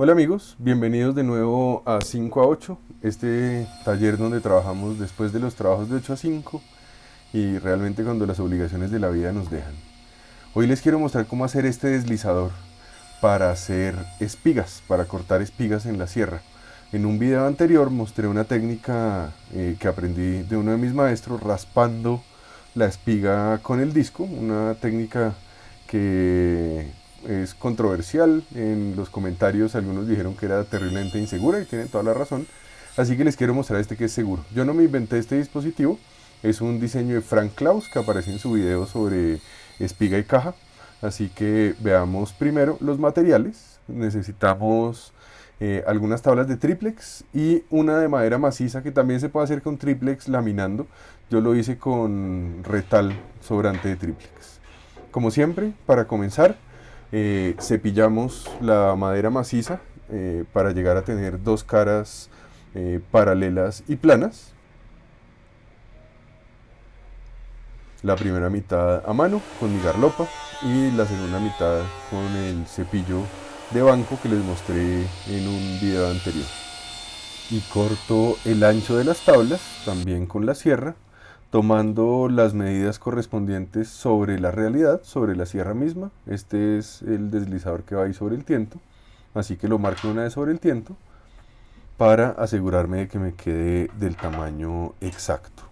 Hola amigos, bienvenidos de nuevo a 5 a 8, este taller donde trabajamos después de los trabajos de 8 a 5 y realmente cuando las obligaciones de la vida nos dejan. Hoy les quiero mostrar cómo hacer este deslizador para hacer espigas, para cortar espigas en la sierra. En un video anterior mostré una técnica eh, que aprendí de uno de mis maestros raspando la espiga con el disco, una técnica que es controversial. En los comentarios algunos dijeron que era terriblemente insegura y tienen toda la razón. Así que les quiero mostrar este que es seguro. Yo no me inventé este dispositivo. Es un diseño de Frank Klaus que aparece en su video sobre espiga y caja. Así que veamos primero los materiales. Necesitamos eh, algunas tablas de triplex y una de madera maciza que también se puede hacer con triplex laminando. Yo lo hice con retal sobrante de triplex. Como siempre, para comenzar, eh, cepillamos la madera maciza eh, para llegar a tener dos caras eh, paralelas y planas. La primera mitad a mano con mi garlopa y la segunda mitad con el cepillo de banco que les mostré en un video anterior. Y corto el ancho de las tablas también con la sierra tomando las medidas correspondientes sobre la realidad, sobre la sierra misma. Este es el deslizador que va ahí sobre el tiento, así que lo marco una vez sobre el tiento para asegurarme de que me quede del tamaño exacto.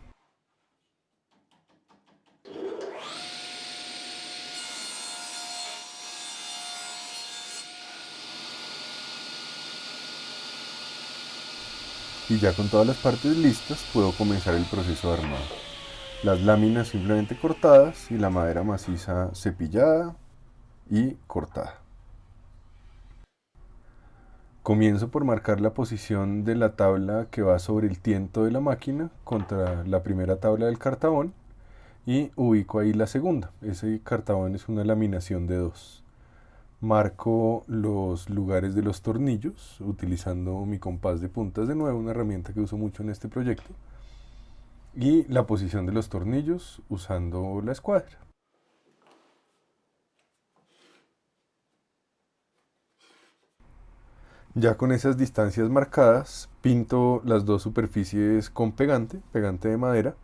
Y ya con todas las partes listas puedo comenzar el proceso de armado las láminas simplemente cortadas y la madera maciza cepillada y cortada. Comienzo por marcar la posición de la tabla que va sobre el tiento de la máquina contra la primera tabla del cartabón y ubico ahí la segunda. Ese cartabón es una laminación de dos. Marco los lugares de los tornillos utilizando mi compás de puntas de nuevo, una herramienta que uso mucho en este proyecto y la posición de los tornillos usando la escuadra. Ya con esas distancias marcadas, pinto las dos superficies con pegante, pegante de madera,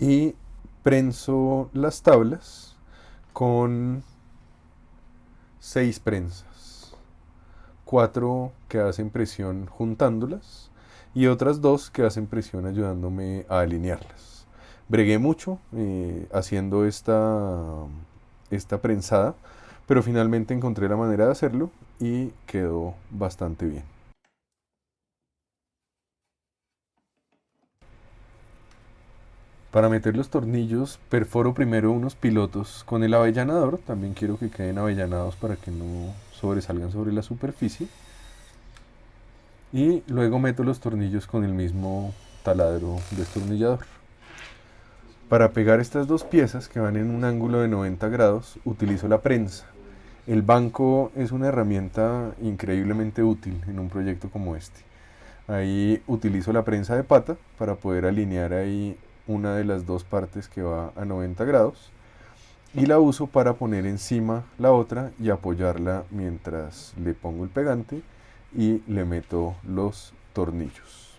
y prenso las tablas con seis prensas, cuatro que hacen presión juntándolas, y otras dos que hacen presión ayudándome a alinearlas. Bregué mucho eh, haciendo esta, esta prensada, pero finalmente encontré la manera de hacerlo y quedó bastante bien. Para meter los tornillos perforo primero unos pilotos con el avellanador, también quiero que queden avellanados para que no sobresalgan sobre la superficie y luego meto los tornillos con el mismo taladro destornillador. Para pegar estas dos piezas que van en un ángulo de 90 grados utilizo la prensa. El banco es una herramienta increíblemente útil en un proyecto como este. Ahí utilizo la prensa de pata para poder alinear ahí una de las dos partes que va a 90 grados y la uso para poner encima la otra y apoyarla mientras le pongo el pegante y le meto los tornillos.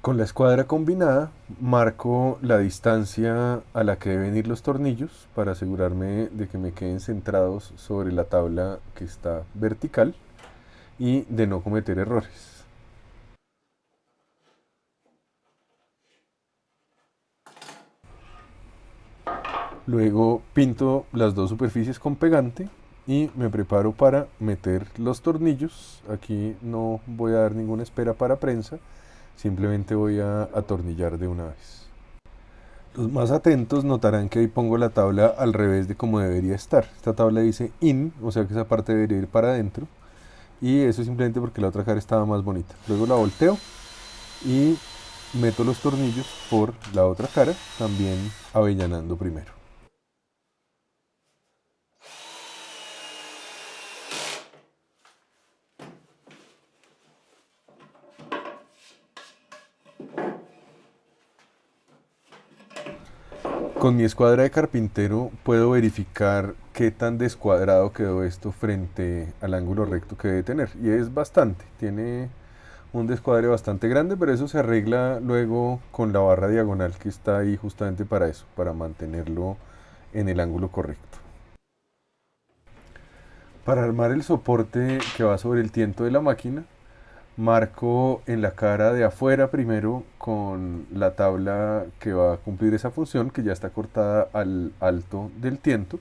Con la escuadra combinada marco la distancia a la que deben ir los tornillos para asegurarme de que me queden centrados sobre la tabla que está vertical y de no cometer errores. Luego pinto las dos superficies con pegante y me preparo para meter los tornillos. Aquí no voy a dar ninguna espera para prensa simplemente voy a atornillar de una vez. Los más atentos notarán que ahí pongo la tabla al revés de como debería estar. Esta tabla dice in o sea que esa parte debería ir para adentro. Y eso es simplemente porque la otra cara estaba más bonita. Luego la volteo y meto los tornillos por la otra cara también avellanando primero Con mi escuadra de carpintero puedo verificar qué tan descuadrado quedó esto frente al ángulo recto que debe tener. Y es bastante, tiene un descuadre bastante grande, pero eso se arregla luego con la barra diagonal que está ahí justamente para eso, para mantenerlo en el ángulo correcto. Para armar el soporte que va sobre el tiento de la máquina, marco en la cara de afuera primero con la tabla que va a cumplir esa función, que ya está cortada al alto del tiento,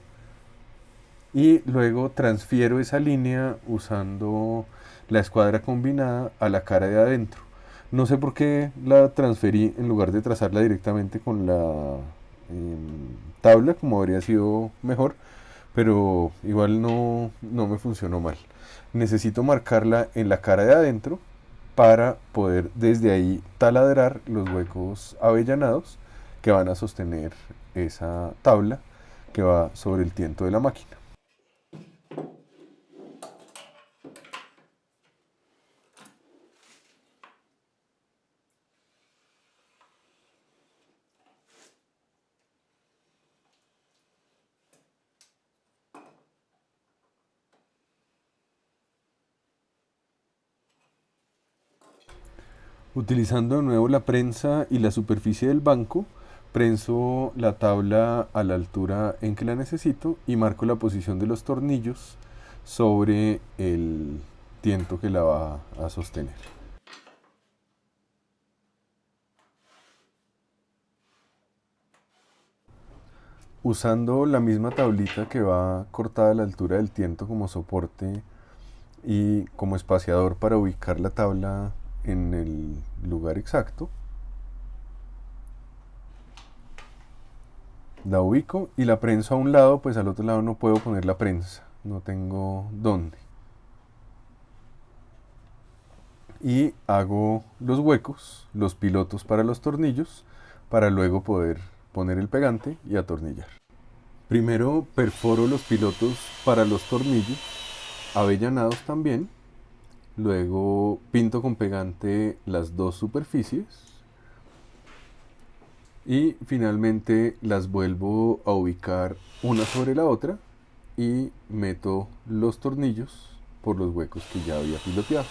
y luego transfiero esa línea usando la escuadra combinada a la cara de adentro. No sé por qué la transferí en lugar de trazarla directamente con la em, tabla, como habría sido mejor, pero igual no, no me funcionó mal. Necesito marcarla en la cara de adentro para poder desde ahí taladrar los huecos avellanados que van a sostener esa tabla que va sobre el tiento de la máquina. Utilizando de nuevo la prensa y la superficie del banco, prenso la tabla a la altura en que la necesito y marco la posición de los tornillos sobre el tiento que la va a sostener. Usando la misma tablita que va cortada a la altura del tiento como soporte y como espaciador para ubicar la tabla en el lugar exacto. La ubico y la prensa a un lado, pues al otro lado no puedo poner la prensa, no tengo dónde. Y hago los huecos, los pilotos para los tornillos, para luego poder poner el pegante y atornillar. Primero perforo los pilotos para los tornillos, avellanados también, Luego pinto con pegante las dos superficies. Y finalmente las vuelvo a ubicar una sobre la otra y meto los tornillos por los huecos que ya había piloteado.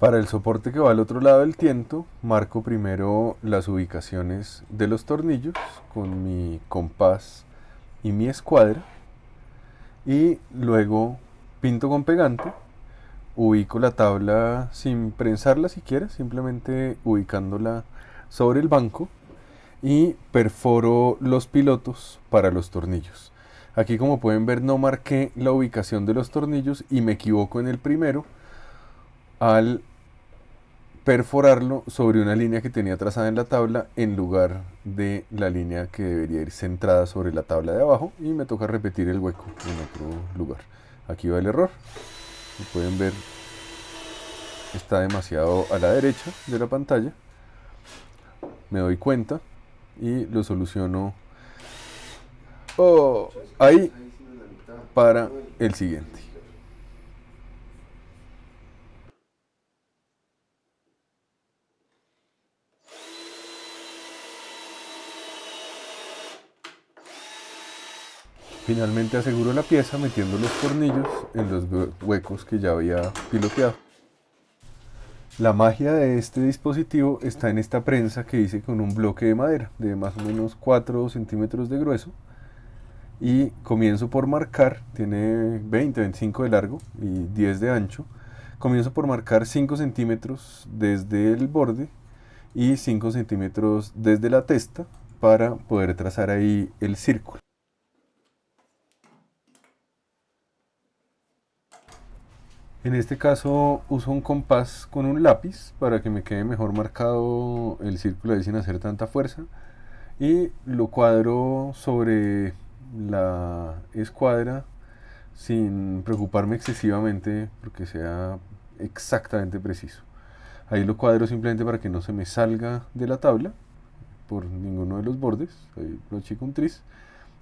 Para el soporte que va al otro lado del tiento, marco primero las ubicaciones de los tornillos con mi compás y mi escuadra y luego pinto con pegante, ubico la tabla sin prensarla siquiera, simplemente ubicándola sobre el banco y perforo los pilotos para los tornillos. Aquí como pueden ver no marqué la ubicación de los tornillos y me equivoco en el primero al perforarlo sobre una línea que tenía trazada en la tabla en lugar de la línea que debería ir centrada sobre la tabla de abajo y me toca repetir el hueco en otro lugar. Aquí va el error. Como pueden ver está demasiado a la derecha de la pantalla. Me doy cuenta y lo soluciono oh, ahí para el siguiente. Finalmente aseguro la pieza metiendo los tornillos en los huecos que ya había piloteado. La magia de este dispositivo está en esta prensa que hice con un bloque de madera de más o menos 4 centímetros de grueso y comienzo por marcar, tiene 20, 25 de largo y 10 de ancho, comienzo por marcar 5 centímetros desde el borde y 5 centímetros desde la testa para poder trazar ahí el círculo. En este caso uso un compás con un lápiz para que me quede mejor marcado el círculo ahí sin hacer tanta fuerza y lo cuadro sobre la escuadra sin preocuparme excesivamente porque sea exactamente preciso. Ahí lo cuadro simplemente para que no se me salga de la tabla por ninguno de los bordes, ahí lo chico un tris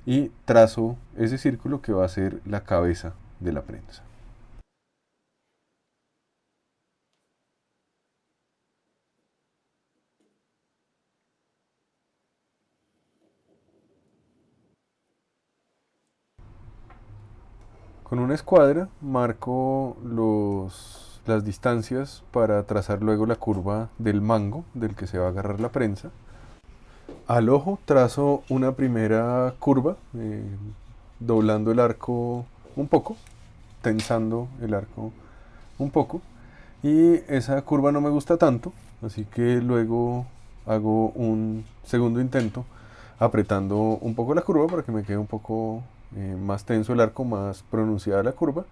y trazo ese círculo que va a ser la cabeza de la prensa. Con una escuadra marco los, las distancias para trazar luego la curva del mango del que se va a agarrar la prensa. Al ojo trazo una primera curva, eh, doblando el arco un poco, tensando el arco un poco. Y esa curva no me gusta tanto, así que luego hago un segundo intento apretando un poco la curva para que me quede un poco eh, más tenso el arco, más pronunciada la curva.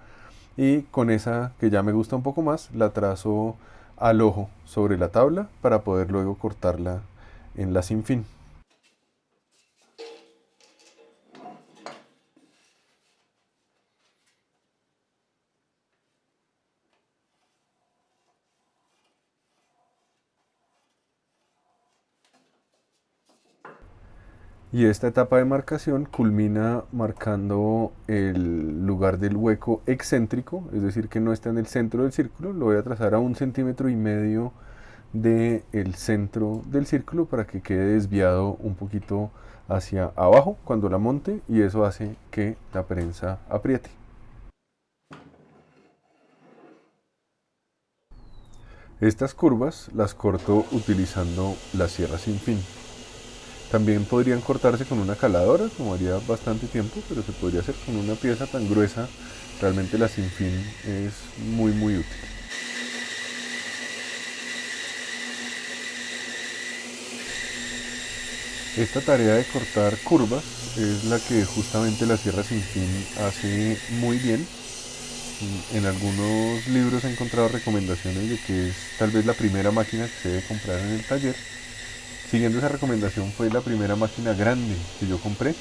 Y con esa que ya me gusta un poco más, la trazo al ojo sobre la tabla para poder luego cortarla en la sin fin. Y esta etapa de marcación culmina marcando el lugar del hueco excéntrico, es decir, que no está en el centro del círculo, lo voy a trazar a un centímetro y medio del centro del círculo para que quede desviado un poquito hacia abajo cuando la monte y eso hace que la prensa apriete. Estas curvas las corto utilizando la sierra sin fin. También podrían cortarse con una caladora, como haría bastante tiempo, pero se podría hacer con una pieza tan gruesa. Realmente la sinfín es muy muy útil. Esta tarea de cortar curvas es la que justamente la sierra sin fin hace muy bien. En algunos libros he encontrado recomendaciones de que es tal vez la primera máquina que se debe comprar en el taller Siguiendo esa recomendación fue la primera máquina grande que yo compré.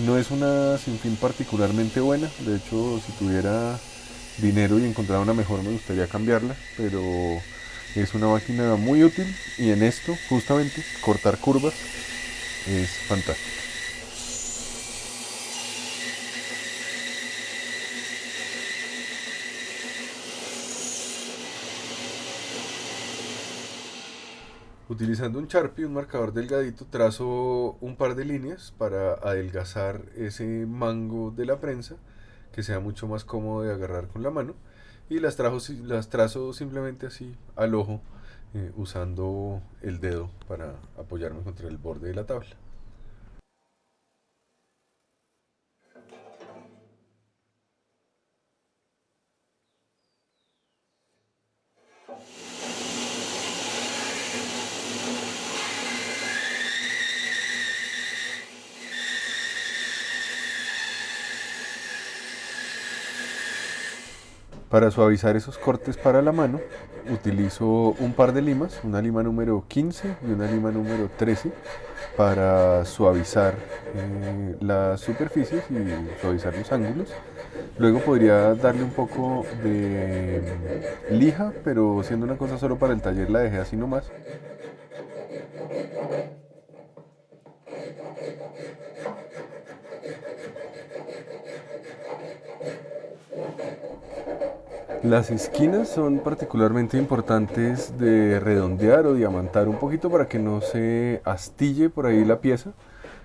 No es una sin fin particularmente buena, de hecho si tuviera dinero y encontrara una mejor me gustaría cambiarla, pero es una máquina muy útil y en esto justamente cortar curvas es fantástico. Utilizando un Sharpie, un marcador delgadito, trazo un par de líneas para adelgazar ese mango de la prensa, que sea mucho más cómodo de agarrar con la mano. Y las, las trazo simplemente así al ojo, eh, usando el dedo para apoyarme contra el borde de la tabla. Para suavizar esos cortes para la mano, utilizo un par de limas, una lima número 15 y una lima número 13, para suavizar eh, las superficies y suavizar los ángulos. Luego podría darle un poco de lija, pero siendo una cosa solo para el taller la dejé así nomás. Las esquinas son particularmente importantes de redondear o diamantar un poquito para que no se astille por ahí la pieza.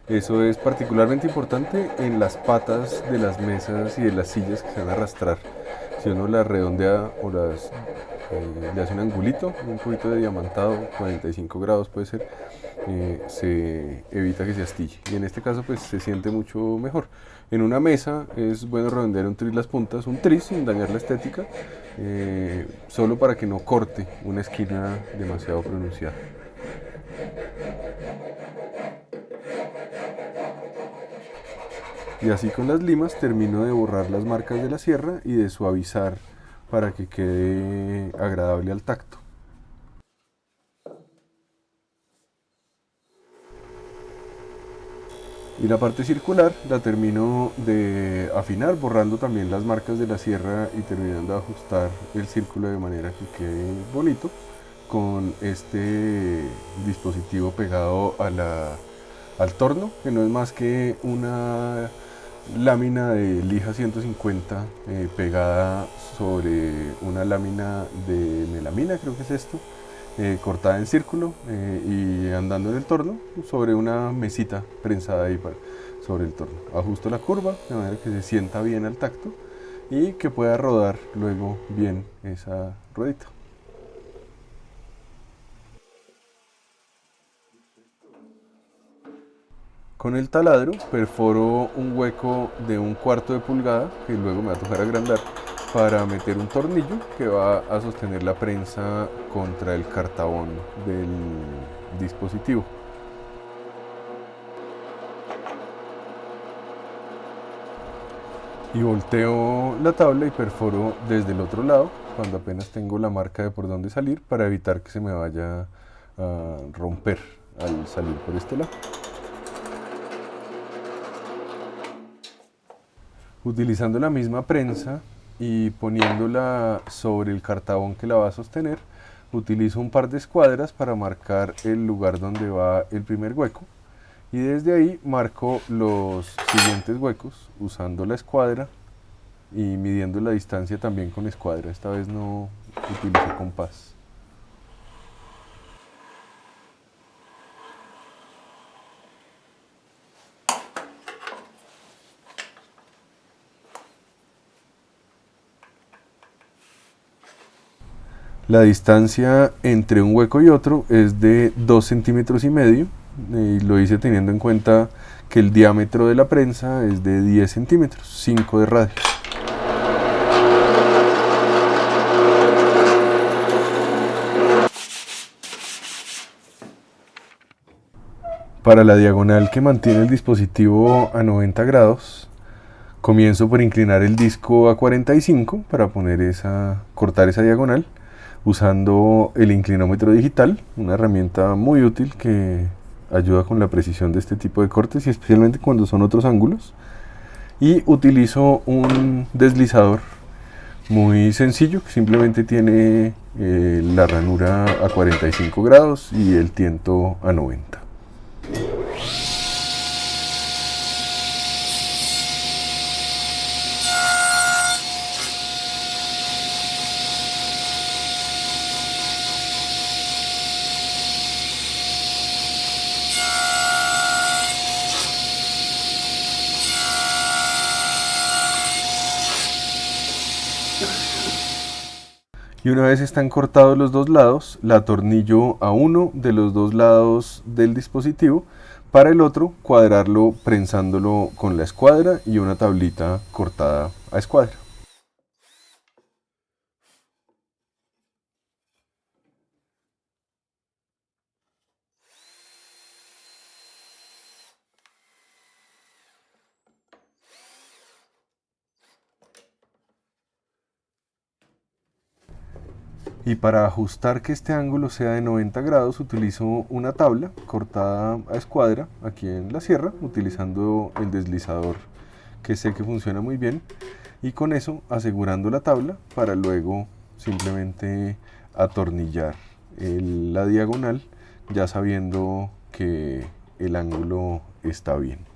Eso es particularmente importante en las patas de las mesas y de las sillas que se van a arrastrar. Si uno las redondea o las eh, le hace un angulito, un poquito de diamantado, 45 grados puede ser, eh, se evita que se astille. Y en este caso pues se siente mucho mejor. En una mesa es bueno redondear un tris las puntas, un tris sin dañar la estética, eh, solo para que no corte una esquina demasiado pronunciada. Y así con las limas termino de borrar las marcas de la sierra y de suavizar para que quede agradable al tacto. Y la parte circular la termino de afinar, borrando también las marcas de la sierra y terminando de ajustar el círculo de manera que quede bonito con este dispositivo pegado al torno, que no es más que una lámina de lija 150 eh, pegada sobre una lámina de melamina, creo que es esto, eh, cortada en círculo eh, y andando en el torno sobre una mesita prensada ahí sobre el torno. Ajusto la curva de manera que se sienta bien al tacto y que pueda rodar luego bien esa ruedita. Con el taladro perforo un hueco de un cuarto de pulgada que luego me va a tocar agrandar para meter un tornillo que va a sostener la prensa contra el cartabón del dispositivo. Y volteo la tabla y perforo desde el otro lado cuando apenas tengo la marca de por dónde salir para evitar que se me vaya a romper al salir por este lado. Utilizando la misma prensa y poniéndola sobre el cartabón que la va a sostener, utilizo un par de escuadras para marcar el lugar donde va el primer hueco y desde ahí marco los siguientes huecos usando la escuadra y midiendo la distancia también con escuadra, esta vez no utilizo compás. La distancia entre un hueco y otro es de 2 centímetros y medio y lo hice teniendo en cuenta que el diámetro de la prensa es de 10 centímetros, 5 de radio. Para la diagonal que mantiene el dispositivo a 90 grados, comienzo por inclinar el disco a 45 para poner esa, cortar esa diagonal usando el inclinómetro digital, una herramienta muy útil que ayuda con la precisión de este tipo de cortes y especialmente cuando son otros ángulos. Y utilizo un deslizador muy sencillo que simplemente tiene eh, la ranura a 45 grados y el tiento a 90. Y una vez están cortados los dos lados, la atornillo a uno de los dos lados del dispositivo, para el otro cuadrarlo prensándolo con la escuadra y una tablita cortada a escuadra. Y para ajustar que este ángulo sea de 90 grados utilizo una tabla cortada a escuadra aquí en la sierra utilizando el deslizador que sé que funciona muy bien y con eso asegurando la tabla para luego simplemente atornillar la diagonal ya sabiendo que el ángulo está bien.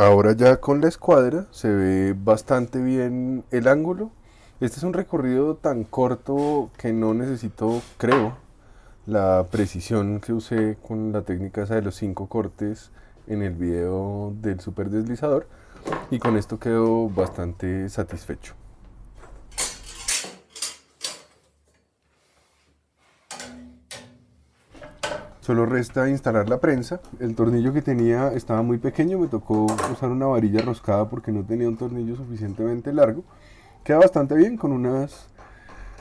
Ahora ya con la escuadra se ve bastante bien el ángulo. Este es un recorrido tan corto que no necesito, creo, la precisión que usé con la técnica esa de los cinco cortes en el video del super deslizador y con esto quedo bastante satisfecho. Solo resta instalar la prensa. El tornillo que tenía estaba muy pequeño, me tocó usar una varilla roscada porque no tenía un tornillo suficientemente largo. Queda bastante bien con unas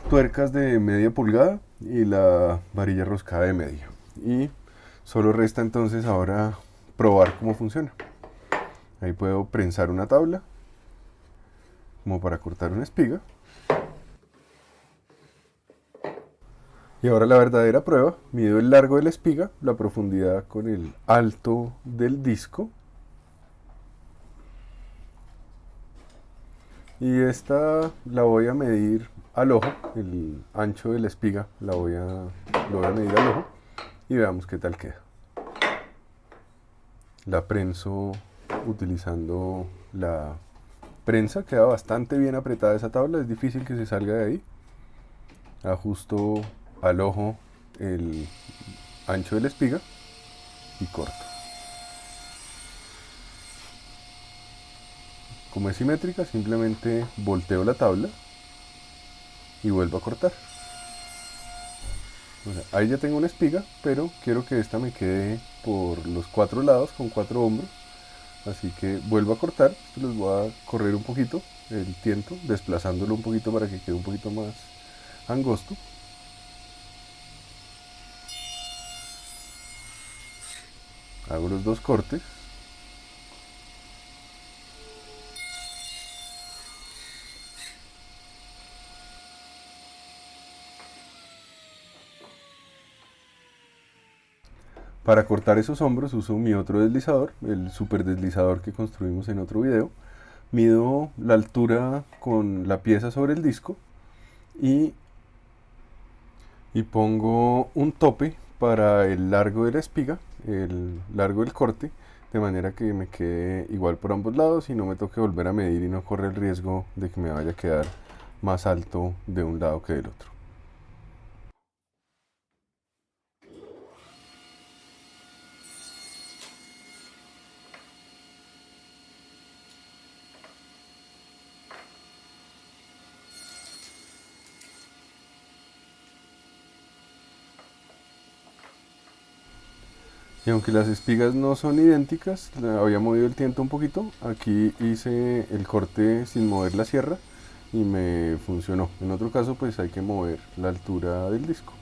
tuercas de media pulgada y la varilla roscada de medio. Y solo resta entonces ahora probar cómo funciona. Ahí puedo prensar una tabla como para cortar una espiga. Y ahora la verdadera prueba, mido el largo de la espiga, la profundidad con el alto del disco. Y esta la voy a medir al ojo, el ancho de la espiga la voy a, voy a medir al ojo y veamos qué tal queda. La prenso utilizando la prensa, queda bastante bien apretada esa tabla, es difícil que se salga de ahí. Ajusto al ojo el ancho de la espiga y corto. Como es simétrica, simplemente volteo la tabla y vuelvo a cortar. ahí ya tengo una espiga, pero quiero que esta me quede por los cuatro lados con cuatro hombros. Así que vuelvo a cortar, les voy a correr un poquito el tiento, desplazándolo un poquito para que quede un poquito más angosto. Hago los dos cortes Para cortar esos hombros uso mi otro deslizador, el super deslizador que construimos en otro video. Mido la altura con la pieza sobre el disco y, y pongo un tope para el largo de la espiga, el largo del corte, de manera que me quede igual por ambos lados y no me toque volver a medir y no corre el riesgo de que me vaya a quedar más alto de un lado que del otro. Y aunque las espigas no son idénticas, había movido el tiento un poquito, aquí hice el corte sin mover la sierra y me funcionó. En otro caso pues hay que mover la altura del disco.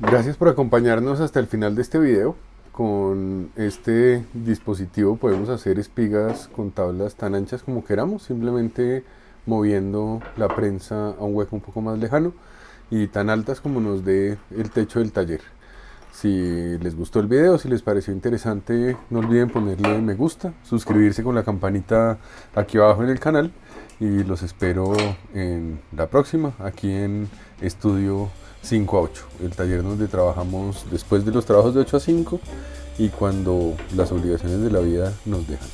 Gracias por acompañarnos hasta el final de este video. Con este dispositivo podemos hacer espigas con tablas tan anchas como queramos, simplemente moviendo la prensa a un hueco un poco más lejano y tan altas como nos dé el techo del taller. Si les gustó el video, si les pareció interesante, no olviden ponerle me gusta, suscribirse con la campanita aquí abajo en el canal y los espero en la próxima, aquí en Estudio 5 a 8, el taller donde trabajamos después de los trabajos de 8 a 5 y cuando las obligaciones de la vida nos dejan.